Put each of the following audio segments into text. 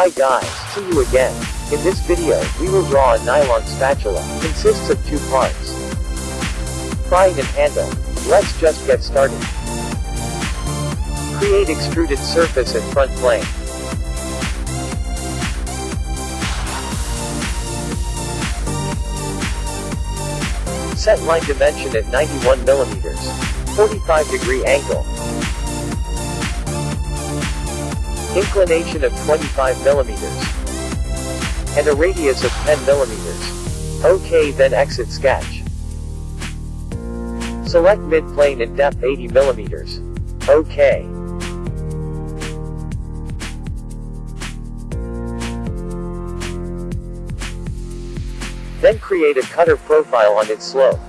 Hi guys, see you again. In this video, we will draw a nylon spatula. Consists of two parts. Frying and handle. Let's just get started. Create extruded surface and front plane. Set line dimension at 91 millimeters. 45 degree angle. Inclination of 25 millimeters. And a radius of 10 millimeters. OK then exit sketch. Select mid-plane and depth 80 millimeters. OK. Then create a cutter profile on its slope.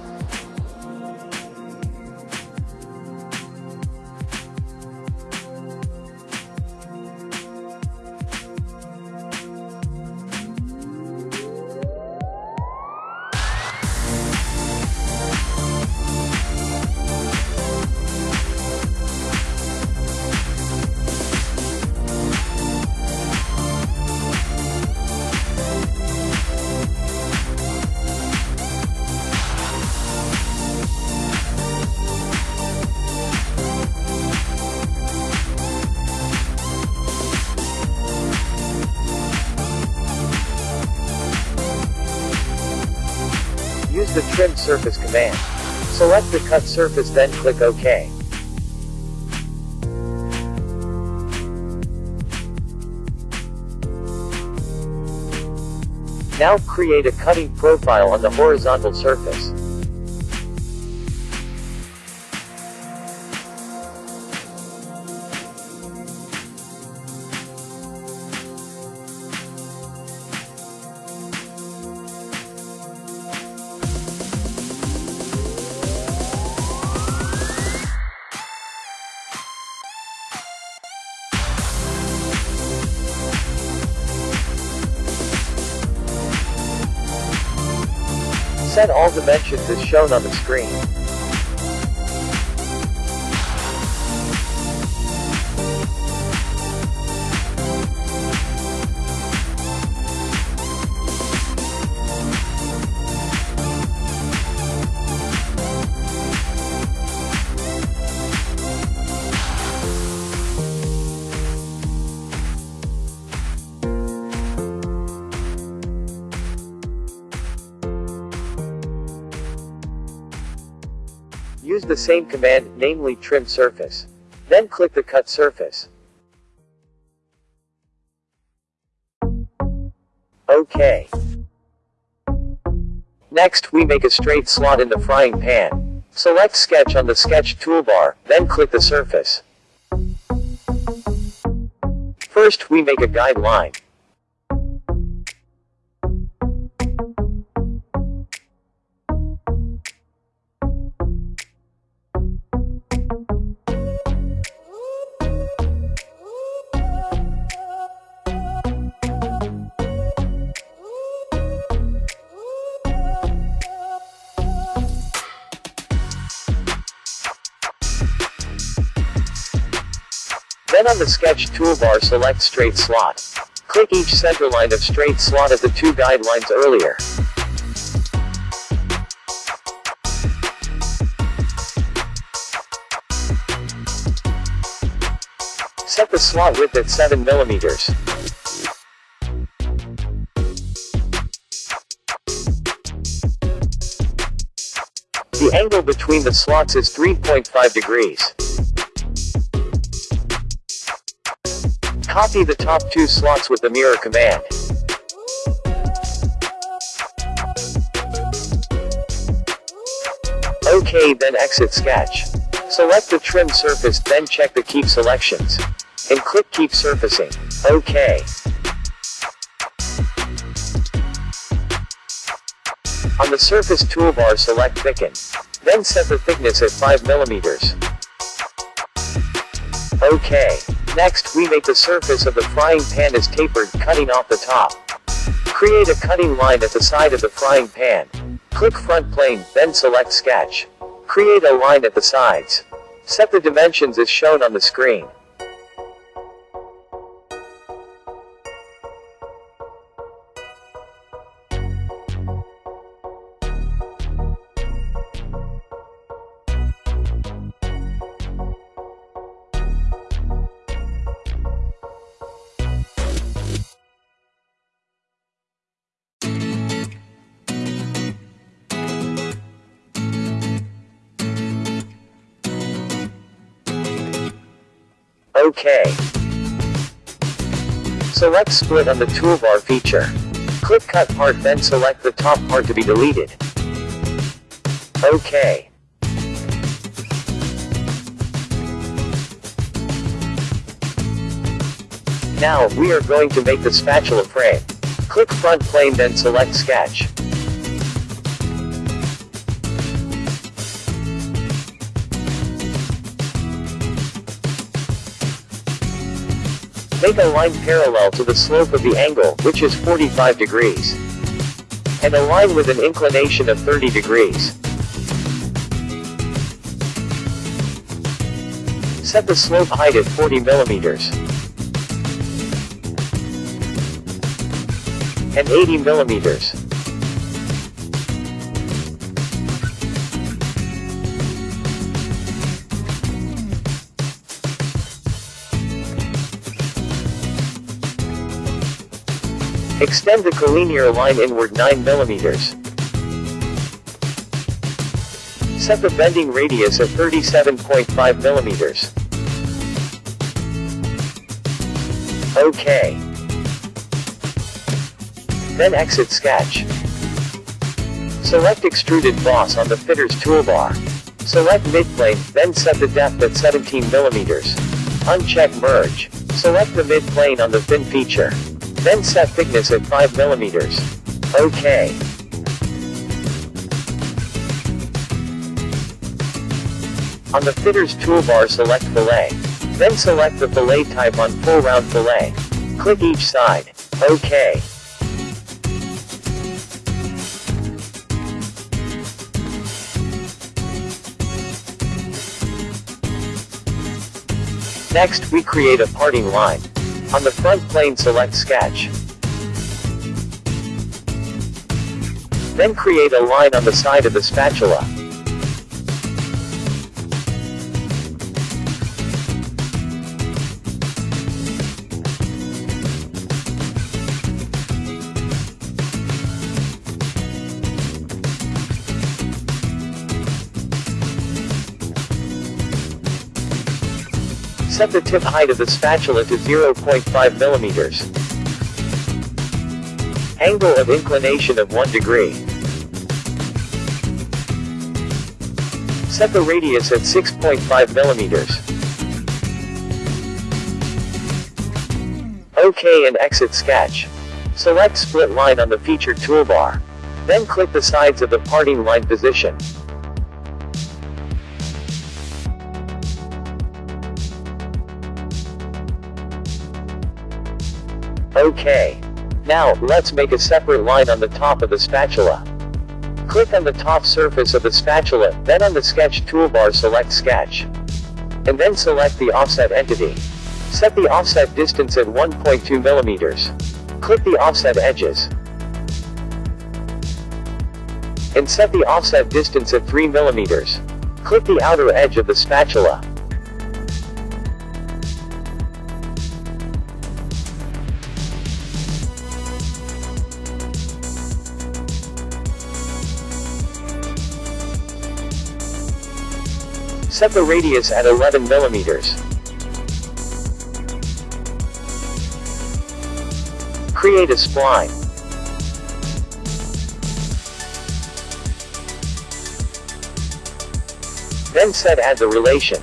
Use the Trim Surface command. Select the cut surface then click OK. Now create a cutting profile on the horizontal surface. Set all dimensions as shown on the screen. Same command, namely trim surface. Then click the cut surface. OK. Next, we make a straight slot in the frying pan. Select sketch on the sketch toolbar, then click the surface. First, we make a guide on the sketch toolbar select straight slot. Click each center line of straight slot as the two guidelines earlier. Set the slot width at 7 millimeters. The angle between the slots is 3.5 degrees. Copy the top two slots with the mirror command. OK then exit sketch. Select the trim surface then check the keep selections. And click keep surfacing. OK. On the surface toolbar select thicken. Then set the thickness at 5 millimeters. OK. Next, we make the surface of the frying pan as tapered, cutting off the top. Create a cutting line at the side of the frying pan. Click front plane, then select sketch. Create a line at the sides. Set the dimensions as shown on the screen. OK. Select split on the toolbar feature. Click cut part then select the top part to be deleted. OK. Now, we are going to make the spatula frame. Click front plane then select sketch. Make a line parallel to the slope of the angle, which is 45 degrees. And a line with an inclination of 30 degrees. Set the slope height at 40 millimeters. And 80 millimeters. Extend the collinear line inward 9 mm. Set the bending radius at 37.5 mm. OK. Then exit sketch. Select extruded boss on the features toolbar. Select midplane, then set the depth at 17 mm. Uncheck merge. Select the midplane on the thin feature. Then set thickness at 5 millimeters. OK. On the features toolbar select fillet. Then select the fillet type on full round fillet. Click each side. OK. Next, we create a parting line. On the front plane select sketch. Then create a line on the side of the spatula. Set the tip height of the spatula to 0.5 millimeters. Angle of inclination of 1 degree. Set the radius at 6.5 millimeters. OK and exit sketch. Select split line on the featured toolbar. Then click the sides of the parting line position. OK. Now, let's make a separate line on the top of the spatula. Click on the top surface of the spatula, then on the sketch toolbar select sketch. And then select the offset entity. Set the offset distance at 1.2 millimeters. Click the offset edges. And set the offset distance at 3 millimeters. Click the outer edge of the spatula. Set the radius at 11 millimeters. Create a spline. Then set add the relation.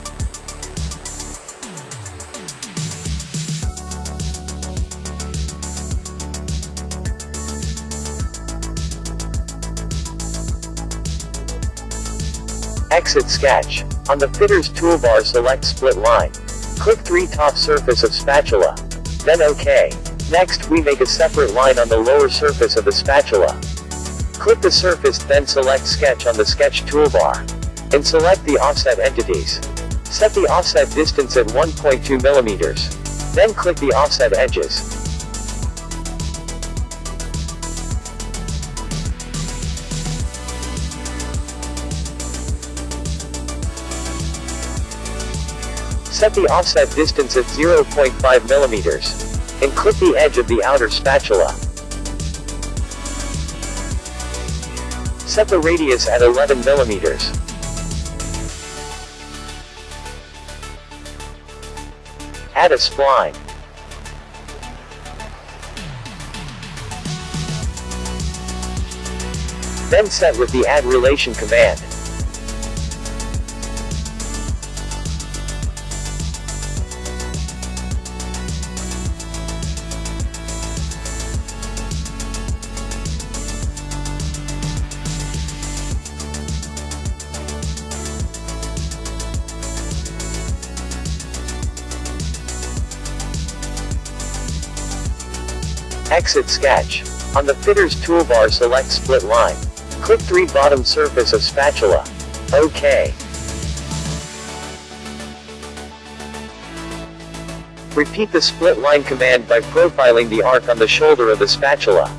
Exit sketch. On the features toolbar select split line. Click 3 top surface of spatula. Then OK. Next we make a separate line on the lower surface of the spatula. Click the surface then select sketch on the sketch toolbar. And select the offset entities. Set the offset distance at 1.2 millimeters. Then click the offset edges. Set the offset distance at 0.5 millimeters. And clip the edge of the outer spatula. Set the radius at 11 millimeters. Add a spline. Then set with the add relation command. Exit sketch. On the features toolbar select split line. Click 3 bottom surface of spatula. OK. Repeat the split line command by profiling the arc on the shoulder of the spatula.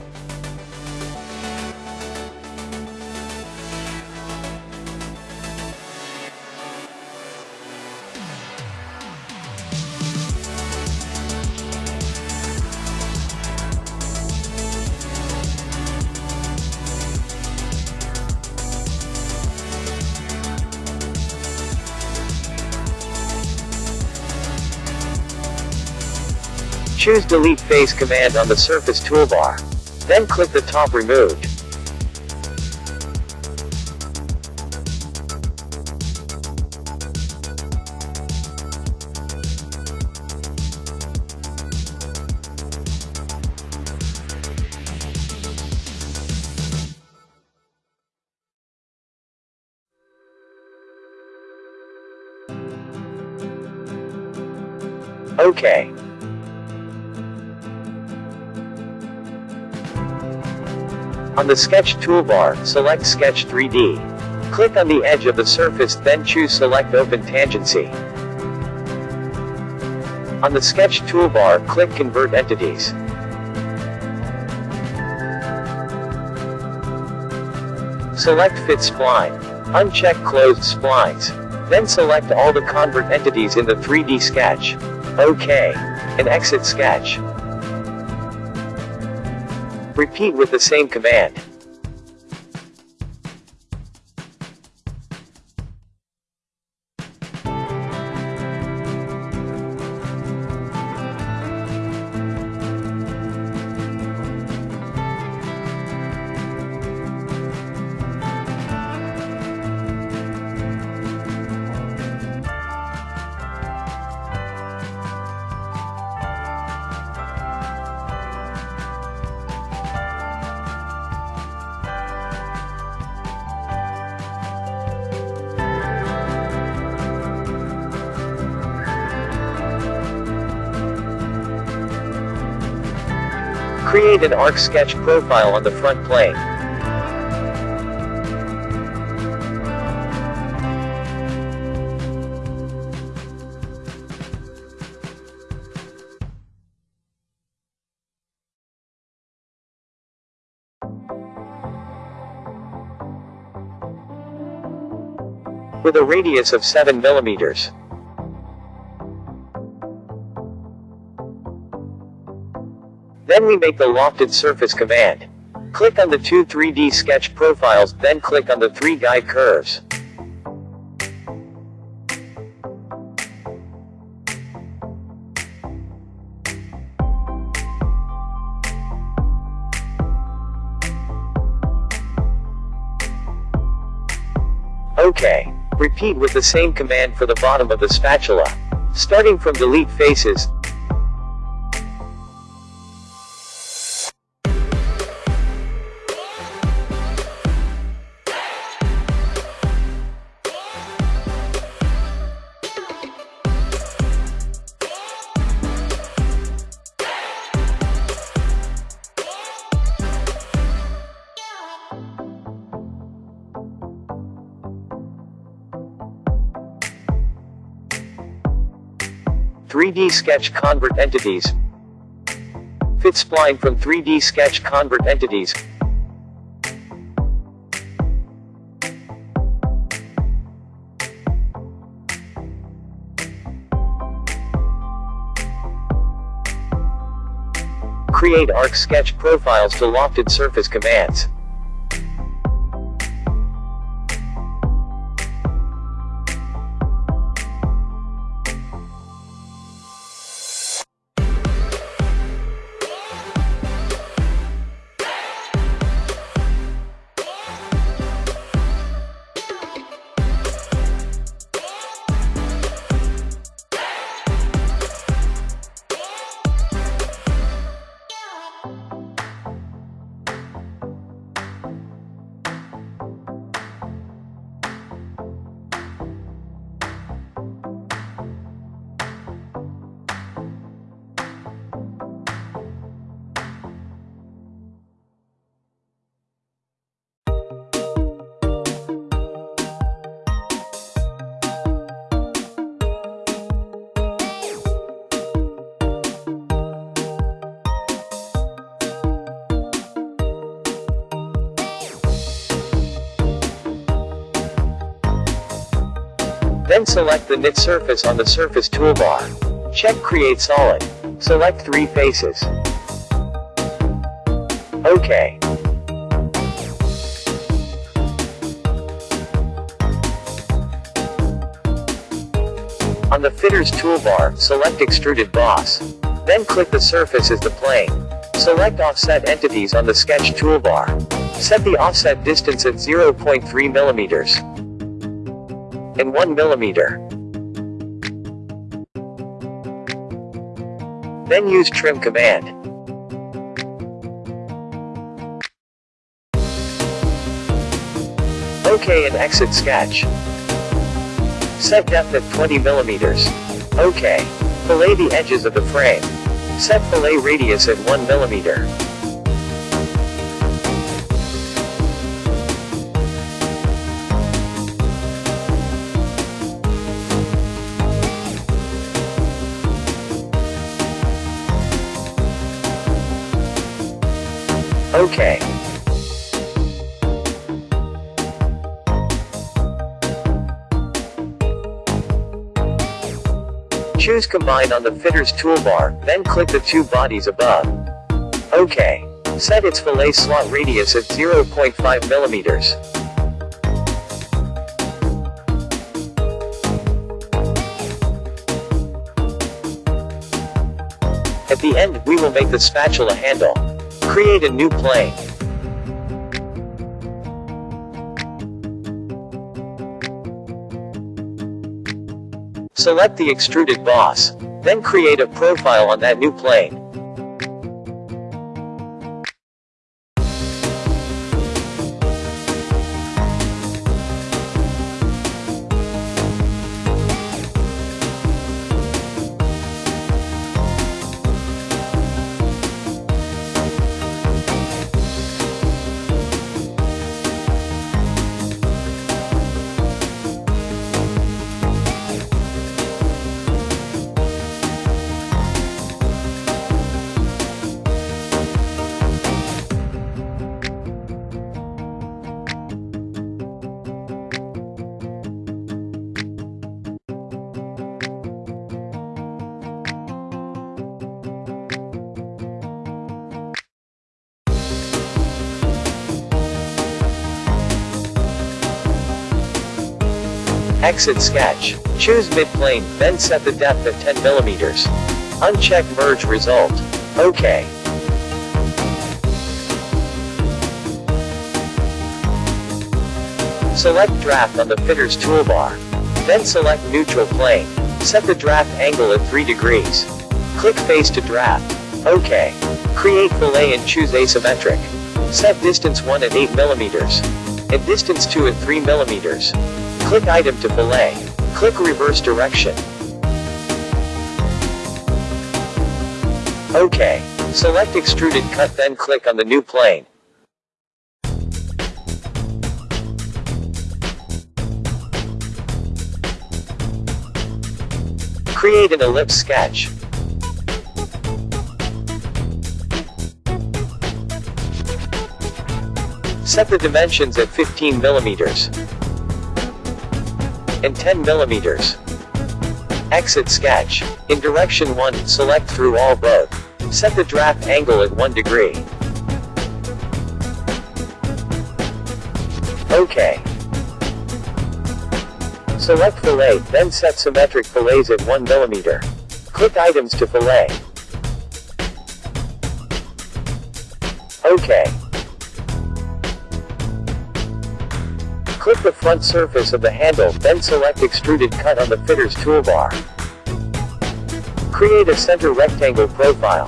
Choose Delete Face command on the Surface toolbar. Then click the top removed. The Sketch toolbar, select Sketch 3D. Click on the edge of the surface then choose Select Open Tangency. On the Sketch toolbar, click Convert Entities. Select Fit Spline. Uncheck Closed Splines. Then select all the convert entities in the 3D sketch. OK. And exit sketch. Repeat with the same command. Create an arc sketch profile on the front plane. With a radius of 7 millimeters. Then we make the lofted surface command. Click on the two 3D sketch profiles, then click on the three guide curves. OK. Repeat with the same command for the bottom of the spatula. Starting from delete faces, 3D Sketch Convert Entities. Fit spline from 3D Sketch Convert Entities. Create arc sketch profiles to lofted surface commands. Then select the knit surface on the surface toolbar. Check Create Solid. Select three faces. OK. On the Features toolbar, select Extruded Boss. Then click the surface as the plane. Select Offset Entities on the Sketch toolbar. Set the offset distance at 0.3 millimeters and 1 millimeter. Then use Trim command. OK and exit sketch. Set depth at 20 millimeters. OK. Fillet the edges of the frame. Set fillet radius at 1 millimeter. OK. Choose Combine on the Features toolbar, then click the two bodies above. OK. Set its fillet slot radius at 0.5 millimeters. At the end, we will make the spatula handle. Create a new plane. Select the extruded boss. Then create a profile on that new plane. Exit sketch. Choose midplane, then set the depth at 10 millimeters. Uncheck merge result. OK. Select draft on the features toolbar. Then select neutral plane. Set the draft angle at 3 degrees. Click face to draft. OK. Create fillet and choose asymmetric. Set distance 1 at 8 millimeters. And distance 2 at 3 millimeters. Click item to fillet. Click reverse direction. OK. Select extruded cut then click on the new plane. Create an ellipse sketch. Set the dimensions at 15 millimeters and 10 millimeters. Exit sketch. In direction 1, select through all both. Set the draft angle at 1 degree. OK. Select fillet, then set symmetric fillets at 1 millimeter. Click items to fillet. OK. Click the front surface of the handle, then select Extruded Cut on the Features toolbar. Create a center rectangle profile.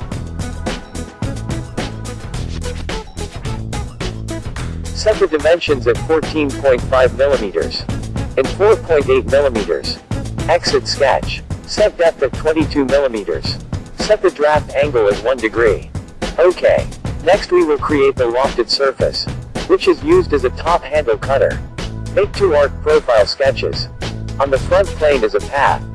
Set the dimensions at 14.5 millimeters and 4.8 millimeters. Exit sketch. Set depth at 22 millimeters. Set the draft angle at 1 degree. OK. Next we will create the lofted surface, which is used as a top handle cutter. Make two arc profile sketches. On the front plane is a path.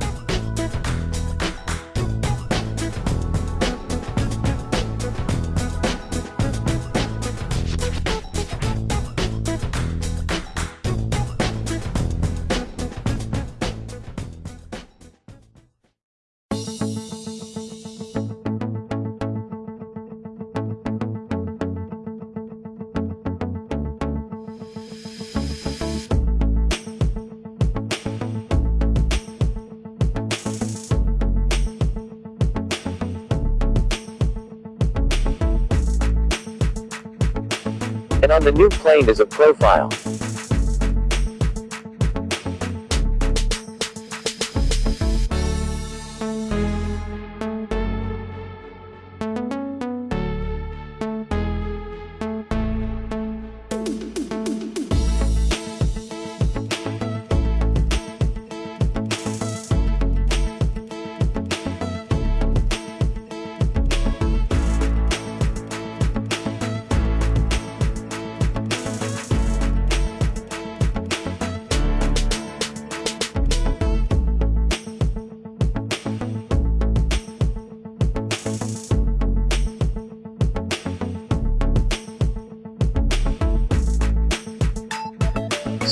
On the new plane is a profile.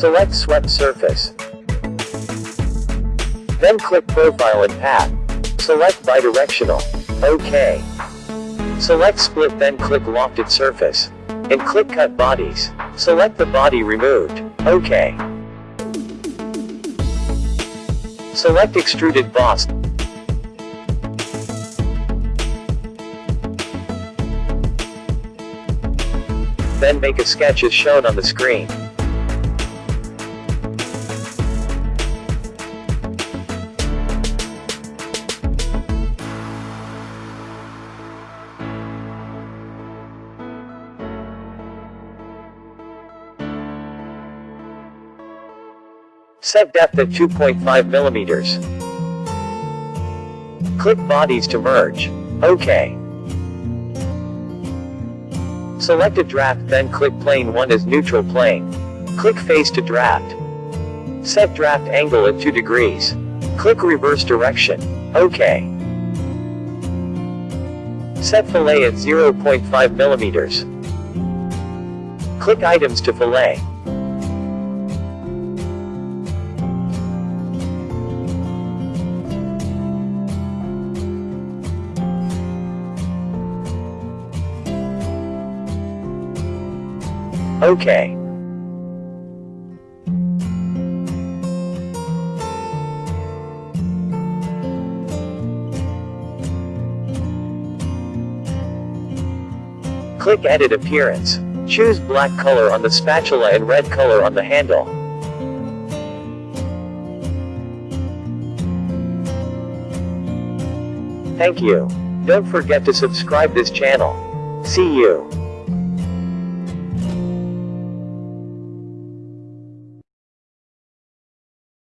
Select swept surface. Then click profile and path. Select bidirectional. OK. Select split then click lofted surface. And click cut bodies. Select the body removed. OK. Select extruded boss. Then make a sketch as shown on the screen. Set depth at 2.5 millimeters. Click bodies to merge. OK. Select a draft then click plane 1 as neutral plane. Click face to draft. Set draft angle at 2 degrees. Click reverse direction. OK. Set fillet at 0.5 millimeters. Click items to fillet. Okay. Click Edit Appearance. Choose black color on the spatula and red color on the handle. Thank you. Don't forget to subscribe this channel. See you.